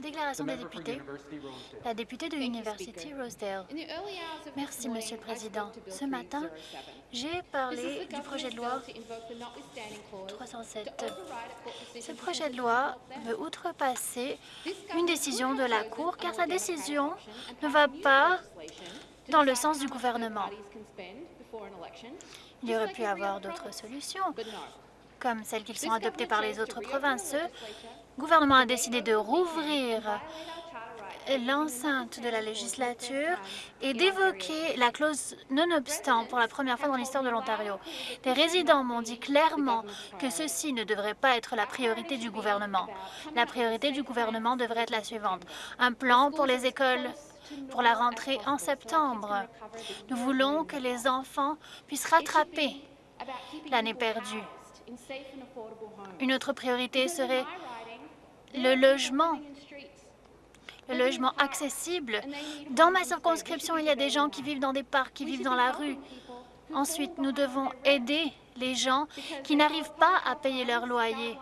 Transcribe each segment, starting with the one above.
Déclaration des députés. La députée de University Rosedale. Merci, Monsieur le Président. Ce matin, j'ai parlé du projet de loi 307. Ce projet de loi veut outrepasser une décision de la Cour car sa décision ne va pas dans le sens du gouvernement. Il y aurait pu avoir d'autres solutions, comme celles qui sont adoptées par les autres provinces. Le gouvernement a décidé de rouvrir l'enceinte de la législature et d'évoquer la clause non-obstant pour la première fois dans l'histoire de l'Ontario. Les résidents m'ont dit clairement que ceci ne devrait pas être la priorité du gouvernement. La priorité du gouvernement devrait être la suivante. Un plan pour les écoles pour la rentrée en septembre. Nous voulons que les enfants puissent rattraper l'année perdue. Une autre priorité serait le logement le logement accessible. Dans ma circonscription, il y a des gens qui vivent dans des parcs, qui vivent dans la rue. Ensuite, nous devons aider les gens qui n'arrivent pas à payer leur loyer.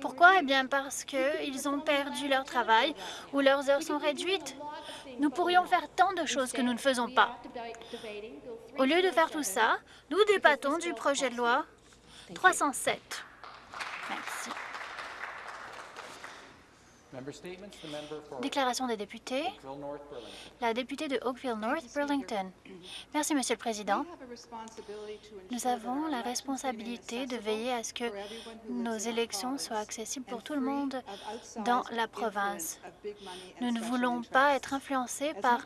Pourquoi? Eh bien, parce qu'ils ont perdu leur travail ou leurs heures sont réduites. Nous pourrions faire tant de choses que nous ne faisons pas. Au lieu de faire tout ça, nous débattons du projet de loi 307. Merci. Déclaration des députés. La députée de Oakville North Burlington. Merci, Monsieur le Président. Nous avons la responsabilité de veiller à ce que nos élections soient accessibles pour tout le monde dans la province. Nous ne voulons pas être influencés par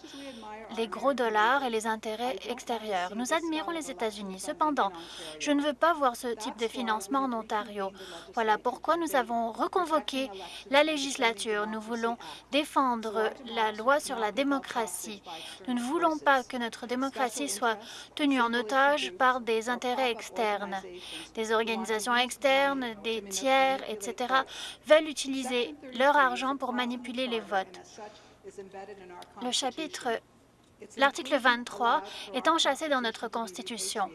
les gros dollars et les intérêts extérieurs. Nous admirons les États-Unis. Cependant, je ne veux pas voir ce type de financement en Ontario. Voilà pourquoi nous avons reconvoqué la législature. Nous voulons défendre la loi sur la démocratie. Nous ne voulons pas que notre démocratie soit tenue en otage par des intérêts externes. Des organisations externes, des tiers, etc. veulent utiliser leur argent pour manipuler les votes. Le chapitre L'article 23 est enchâssé dans notre Constitution.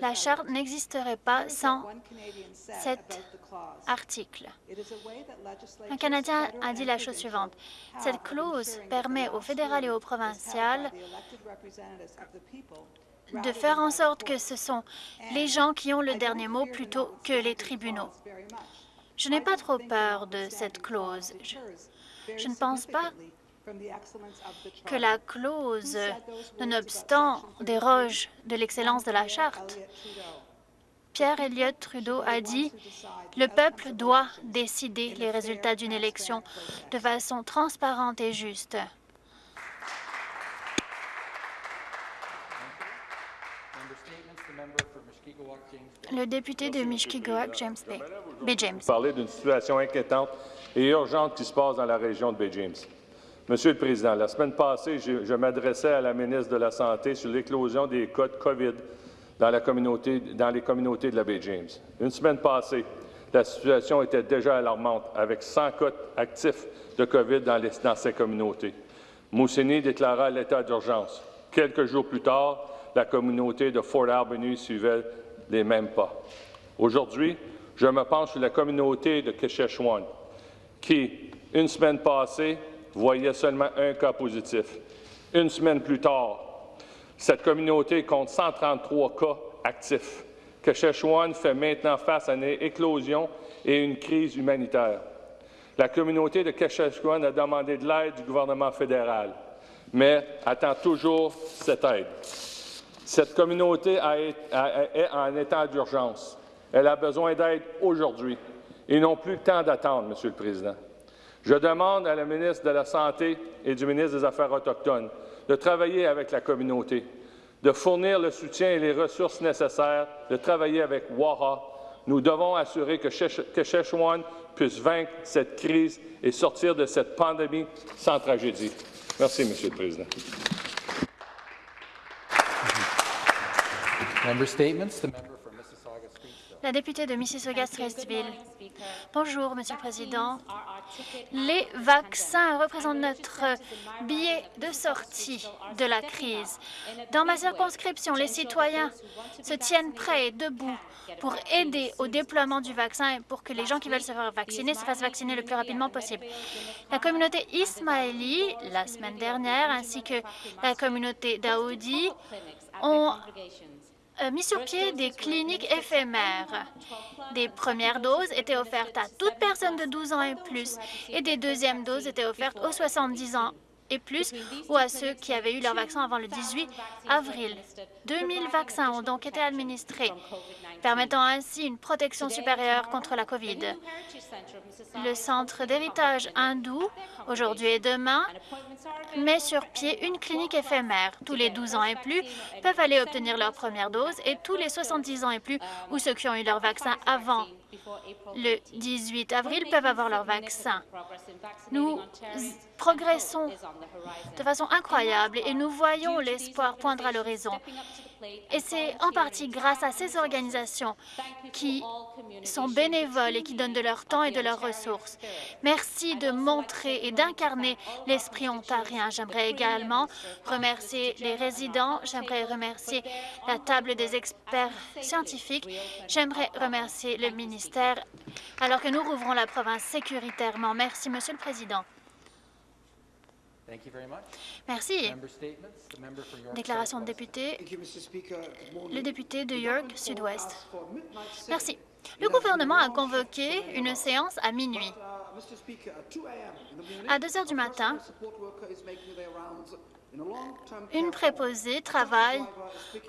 La Charte n'existerait pas sans cet article. Un Canadien a dit la chose suivante. Cette clause permet au fédéral et au provincial de faire en sorte que ce sont les gens qui ont le dernier mot plutôt que les tribunaux. Je n'ai pas trop peur de cette clause. Je, ne pense pas que la clause, nonobstant, déroge de l'excellence de la Charte. Pierre Elliott Trudeau a dit « Le peuple doit décider les résultats d'une élection de façon transparente et juste. Member statements. The member for Mushkegowuk, James Bay. Le député de Mishkigawak, James Bay. Bay James. parler d'une situation inquiétante et urgente qui se passe dans la région de Bay James. Monsieur le Président, la semaine passée, je, m'adressais à la ministre de la Santé sur l'éclosion des cas de COVID dans, les communautés de la Baie James. Une semaine passée, la situation était déjà alarmante, avec 100 cas actifs de COVID dans ces communautés. Moussini déclara l'état d'urgence. Quelques jours plus tard, la communauté de Fort Albany suivait les mêmes pas. Aujourd'hui, je me penche sur la communauté de Keshechuan, qui, une semaine passée, voyait seulement un cas positif. Une semaine plus tard, cette communauté compte 133 cas actifs. Keshechuan fait maintenant face à une éclosion et une crise humanitaire. La communauté de Keshechuan a demandé de l'aide du gouvernement fédéral, mais attend toujours cette aide. Cette communauté est en état d'urgence. Elle a besoin d'aide aujourd'hui. Ils n'ont plus le temps d'attendre, Monsieur le Président. Je demande à la ministre de la Santé et du ministre des Affaires autochtones de travailler avec la communauté, de fournir le soutien et les ressources nécessaires, de travailler avec WAHA. Nous devons assurer que Shech- que Sheshwan puisse vaincre cette crise et sortir de cette pandémie sans tragédie. Merci, Monsieur le Président. Member statements. The member for Mississauga Streetsville. La députée de Mississauga-Stressville. Bonjour, Monsieur le Président. Les vaccins représentent notre billet de sortie de la crise. Dans ma circonscription, les citoyens se tiennent prêts et debout pour aider au déploiement du vaccin et pour que les gens qui veulent se faire vacciner se fassent vacciner le plus rapidement possible. La communauté Ismaili, la semaine dernière, ainsi que la communauté Daoudi, ont mis sur pied des cliniques éphémères. Des premières doses étaient offertes à toute personne de 12 ans et plus et des deuxièmes doses étaient offertes aux 70 ans et plus ou à ceux qui avaient eu leur vaccin avant le 18 avril. 2000 vaccins ont donc été administrés, permettant ainsi une protection supérieure contre la COVID. Le Centre d'héritage hindou, aujourd'hui et demain, met sur pied une clinique éphémère. Tous les 12 ans et plus peuvent aller obtenir leur première dose et tous les 70 ans et plus ou ceux qui ont eu leur vaccin avant le 18 avril peuvent avoir leur vaccin. Nous progressons de façon incroyable et nous voyons l'espoir poindre à l'horizon. Et c'est en partie grâce à ces organisations qui sont bénévoles et qui donnent de leur temps et de leurs ressources. Merci de montrer et d'incarner l'esprit ontarien. J'aimerais également remercier les résidents, j'aimerais remercier la table des experts scientifiques, j'aimerais remercier le ministère alors que nous rouvrons la province sécuritairement. Merci, Monsieur le Président. Merci. Déclaration de député, le député de York Sud-Ouest. Merci. Le gouvernement a convoqué une séance à minuit. À 2 heures du matin, une préposée travaille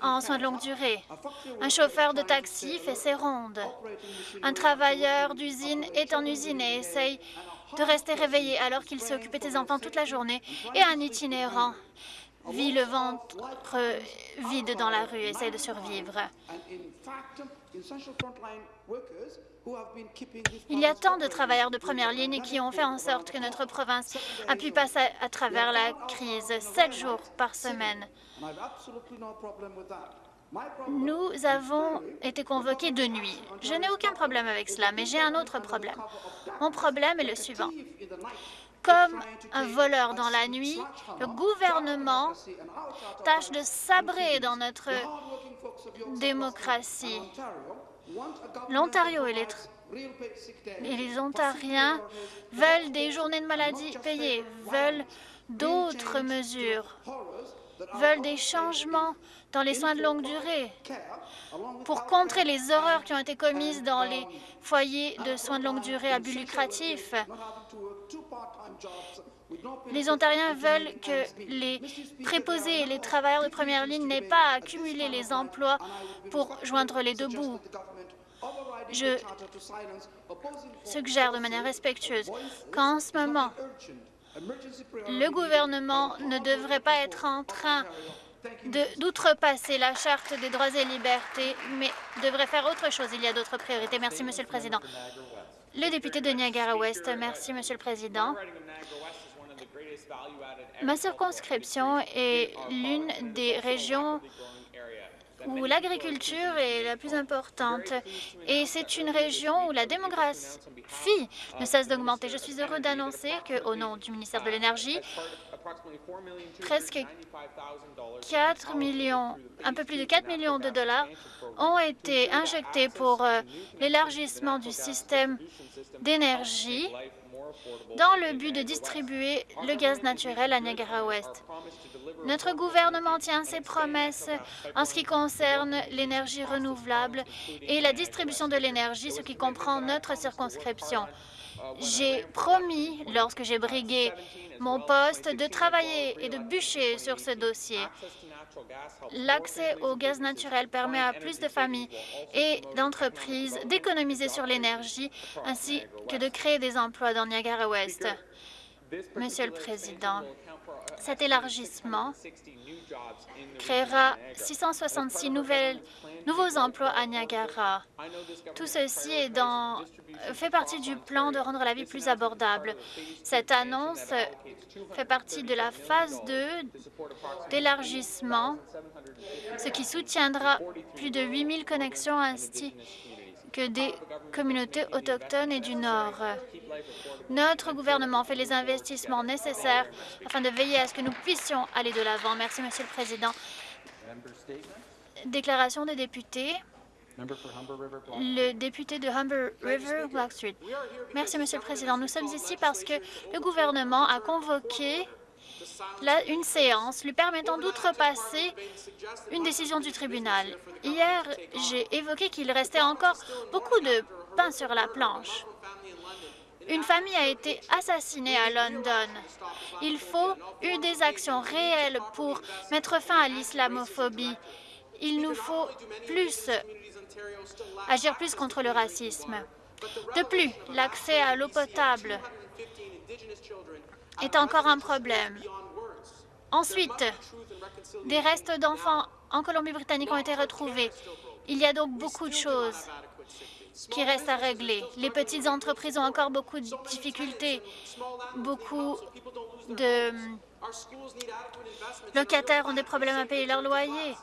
en soins de longue durée. Un chauffeur de taxi fait ses rondes. Un travailleur d'usine est en usine et essaye de rester réveillé alors qu'il s'est occupé de ses enfants toute la journée. Et un itinérant vit le ventre vide dans la rue essaie de survivre. Il y a tant de travailleurs de première ligne qui ont fait en sorte que notre province a pu passer à travers la crise sept jours par semaine. Nous avons été convoqués de nuit. Je n'ai aucun problème avec cela, mais j'ai un autre problème. Mon problème est le suivant. Comme un voleur dans la nuit, le gouvernement tâche de sabrer dans notre démocratie. L'Ontario et les, Ontariens veulent des journées de maladie payées, veulent d'autres mesures, veulent des changements dans les soins de longue durée pour contrer les horreurs qui ont été commises dans les foyers de soins de longue durée à but lucratif. Les Ontariens veulent que les préposés et les travailleurs de première ligne n'aient pas à accumuler les emplois pour joindre les deux bouts. Je suggère de manière respectueuse qu'en ce moment, le gouvernement ne devrait pas être en train d'outrepasser la Charte des droits et libertés, mais devrait faire autre chose. Il y a d'autres priorités. Merci, Monsieur le Président. Le député de Niagara-Ouest. Merci, Monsieur le Président. Ma circonscription est l'une des régions où l'agriculture est la plus importante. Et c'est une région où la démographie ne cesse d'augmenter. Je suis heureux d'annoncer qu'au nom du ministère de l'Énergie, presque 4 millions, un peu plus de 4 millions de dollars ont été injectés pour euh, l'élargissement du système d'énergie dans le but de distribuer le gaz naturel à Niagara-Ouest. Notre gouvernement tient ses promesses en ce qui concerne l'énergie renouvelable et la distribution de l'énergie, ce qui comprend notre circonscription. J'ai promis, lorsque j'ai brigué mon poste, de travailler et de bûcher sur ce dossier. L'accès au gaz naturel permet à plus de familles et d'entreprises d'économiser sur l'énergie ainsi que de créer des emplois dans Niagara-Ouest. Monsieur le Président, cet élargissement créera 666 nouvelles, nouveaux emplois à Niagara. Tout ceci fait partie du plan de rendre la vie plus abordable. Cette annonce fait partie de la phase 2 d'élargissement, ce qui soutiendra plus de 8 000 connexions que des communautés autochtones et du Nord. Notre gouvernement fait les investissements nécessaires afin de veiller à ce que nous puissions aller de l'avant. Merci, Monsieur le Président. Déclaration des députés. Le député de Humber River, Black Street. Merci, Monsieur le Président. Nous sommes ici parce que le gouvernement a convoqué une séance lui permettant d'outrepasser une décision du tribunal. Hier, j'ai évoqué qu'il restait encore beaucoup de pain sur la planche. Une famille a été assassinée à London. Il faut eu des actions réelles pour mettre fin à l'islamophobie. Il nous faut plus agir plus contre le racisme. De plus, l'accès à l'eau potable est encore un problème. Ensuite, des restes d'enfants en Colombie-Britannique ont été retrouvés. Il y a donc beaucoup de choses qui restent à régler. Les petites entreprises ont encore beaucoup de difficultés. Beaucoup de locataires ont des problèmes à payer leur loyer.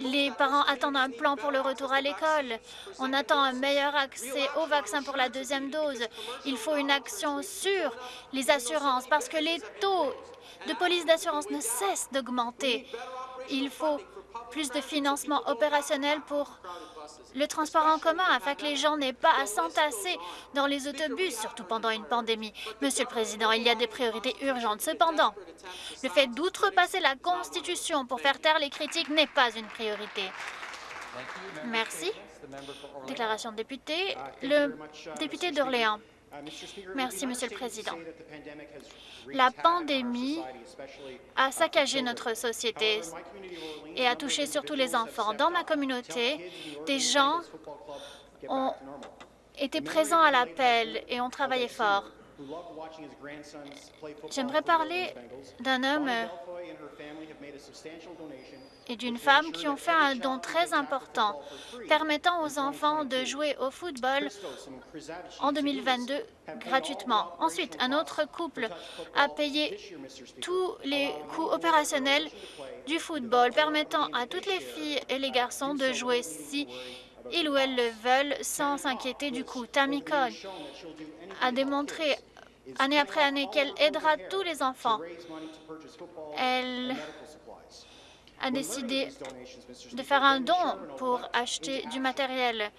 Les parents attendent un plan pour le retour à l'école. On attend un meilleur accès au vaccin pour la deuxième dose. Il faut une action sur les assurances parce que les taux de police d'assurance ne cessent d'augmenter. Il faut plus de financement opérationnel pour le transport en commun afin que les gens n'aient pas à s'entasser dans les autobus, surtout pendant une pandémie. Monsieur le Président, il y a des priorités urgentes. Cependant, le fait d'outrepasser la Constitution pour faire taire les critiques n'est pas une priorité. Merci. Déclaration de député, le député d'Orléans. Merci, Monsieur le Président. La pandémie a saccagé notre société et a touché surtout les enfants. Dans ma communauté, des gens ont été présents à l'appel et ont travaillé fort. J'aimerais parler d'un homme et d'une femme qui ont fait un don très important, permettant aux enfants de jouer au football en 2022 gratuitement. Ensuite, un autre couple a payé tous les coûts opérationnels du football, permettant à toutes les filles et les garçons de jouer si ils ou elles le veulent sans s'inquiéter du coût. Tammy Cohn a démontré année après année qu'elle aidera tous les enfants. Elle a décidé de faire un don pour acheter du matériel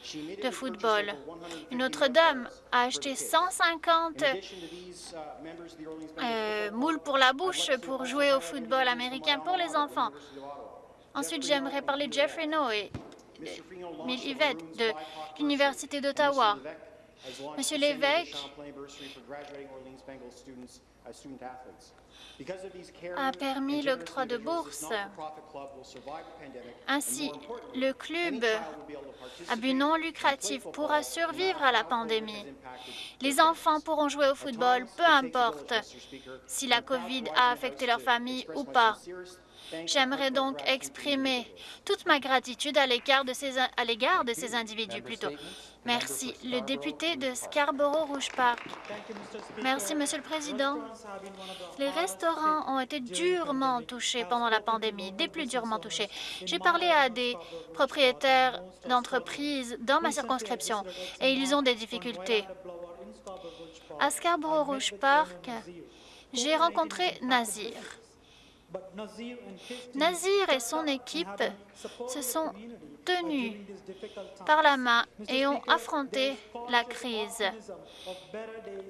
de football. Une autre dame a acheté 150 euh, moules pour la bouche pour jouer au football américain pour les enfants. Ensuite, j'aimerais parler de Jeffrey No et Mill Yvette de l'Université d'Ottawa. Monsieur l'évêque a permis l'octroi de bourses. Ainsi, le club à but non lucratif pourra survivre à la pandémie. Les enfants pourront jouer au football, peu importe si la COVID a affecté leur famille ou pas. J'aimerais donc exprimer toute ma gratitude à l'égard de ces, de ces individus plutôt. Merci. Le député de Scarborough-Rouge Park. Merci, Monsieur le Président. Les restaurants ont été durement touchés pendant la pandémie, des plus durement touchés. J'ai parlé à des propriétaires d'entreprises dans ma circonscription et ils ont des difficultés. À Scarborough-Rouge Park, j'ai rencontré Nazir. Nazir et son équipe se sont tenus par la main et ont affronté la crise.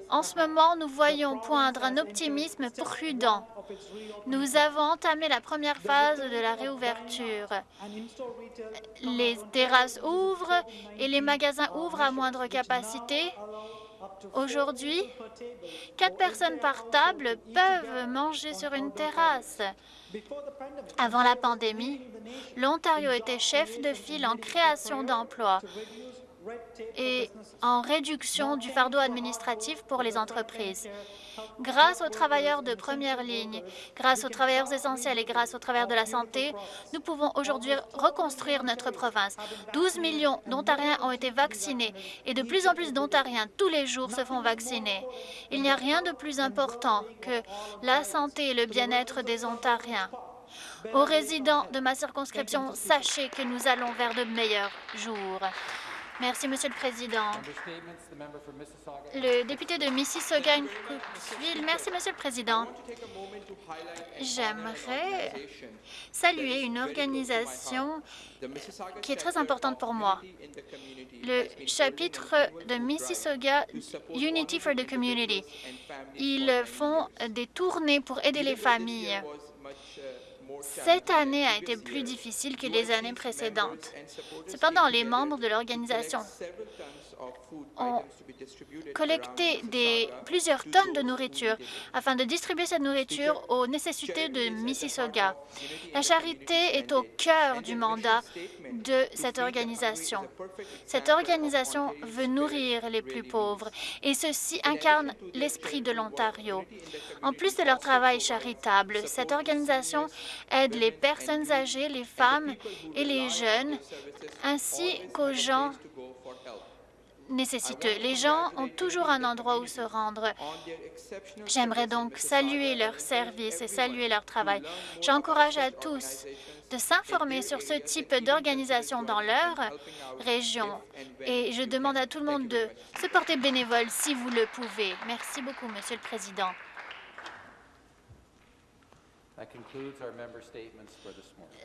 En ce moment, nous voyons poindre un optimisme prudent. Nous avons entamé la première phase de la réouverture. Les terrasses ouvrent et les magasins ouvrent à moindre capacité. Aujourd'hui, quatre personnes par table peuvent manger sur une terrasse. Avant la pandémie, l'Ontario était chef de file en création d'emplois et en réduction du fardeau administratif pour les entreprises. Grâce aux travailleurs de première ligne, grâce aux travailleurs essentiels et grâce aux travailleurs de la santé, nous pouvons aujourd'hui reconstruire notre province. 12 millions d'Ontariens ont été vaccinés et de plus en plus d'Ontariens tous les jours se font vacciner. Il n'y a rien de plus important que la santé et le bien-être des Ontariens. Aux résidents de ma circonscription, sachez que nous allons vers de meilleurs jours. Merci, Monsieur le Président. Mississauga. Le député de Mississauga-Cooksville. Merci, Monsieur le Président. J'aimerais saluer une organisation qui est très importante pour moi. Le chapitre de Mississauga Unity for the Community. Ils font des tournées pour aider les familles. Cette année a été plus difficile que les années précédentes. Cependant, les membres de l'organisation ont collecté des, plusieurs tonnes de nourriture afin de distribuer cette nourriture aux nécessités de Mississauga. La charité est au cœur du mandat de cette organisation. Cette organisation veut nourrir les plus pauvres et ceci incarne l'esprit de l'Ontario. En plus de leur travail charitable, cette organisation aide les personnes âgées, les femmes et les jeunes, ainsi qu'aux gens nécessiteux. Les gens ont toujours un endroit où se rendre. J'aimerais donc saluer leur service et saluer leur travail. J'encourage à tous de s'informer sur ce type d'organisation dans leur région et je demande à tout le monde de se porter bénévole si vous le pouvez. Merci beaucoup, Monsieur le Président. That concludes our member statements for this morning.